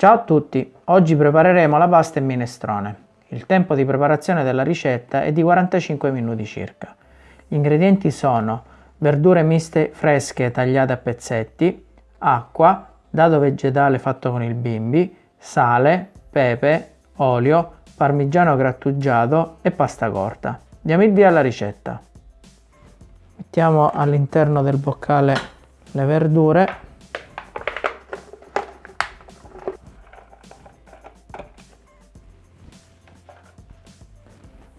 Ciao a tutti, oggi prepareremo la pasta e minestrone. Il tempo di preparazione della ricetta è di 45 minuti circa. Gli ingredienti sono verdure miste fresche tagliate a pezzetti, acqua, dado vegetale fatto con il bimbi, sale, pepe, olio, parmigiano grattugiato e pasta corta. Diamo il via alla ricetta. Mettiamo all'interno del boccale le verdure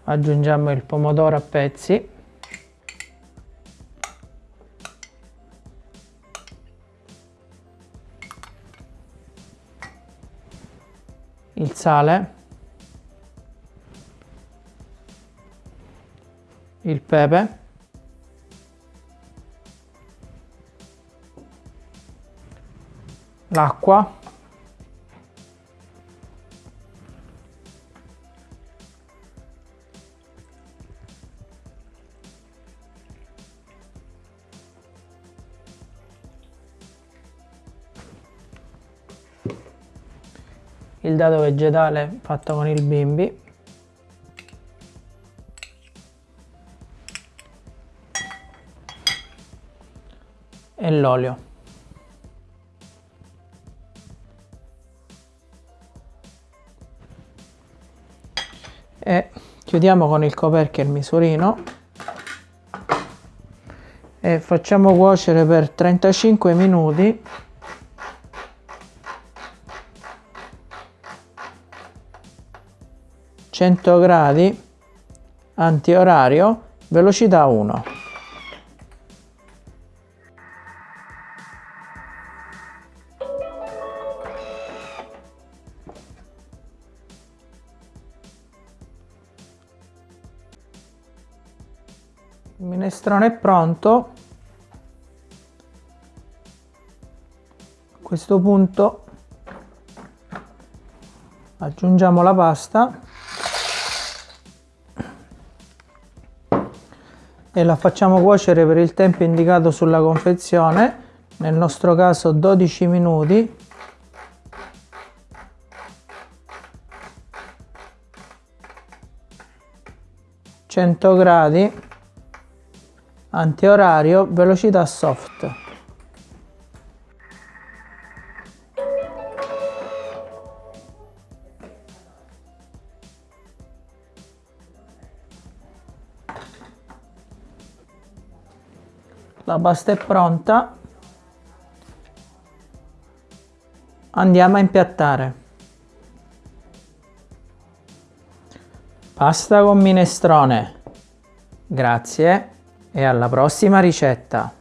aggiungiamo il pomodoro a pezzi. Il sale. Il pepe. L'acqua il dado vegetale fatto con il bimbi. E l'olio. E chiudiamo con il coperchio il misurino. E facciamo cuocere per 35 minuti 100 gradi antiorario velocità 1 il minestrone è pronto. A questo punto aggiungiamo la pasta e la facciamo cuocere per il tempo indicato sulla confezione. Nel nostro caso 12 minuti. Cento gradi. Antiorario velocità soft la pasta è pronta. Andiamo a impiattare. Pasta con minestrone. Grazie e alla prossima ricetta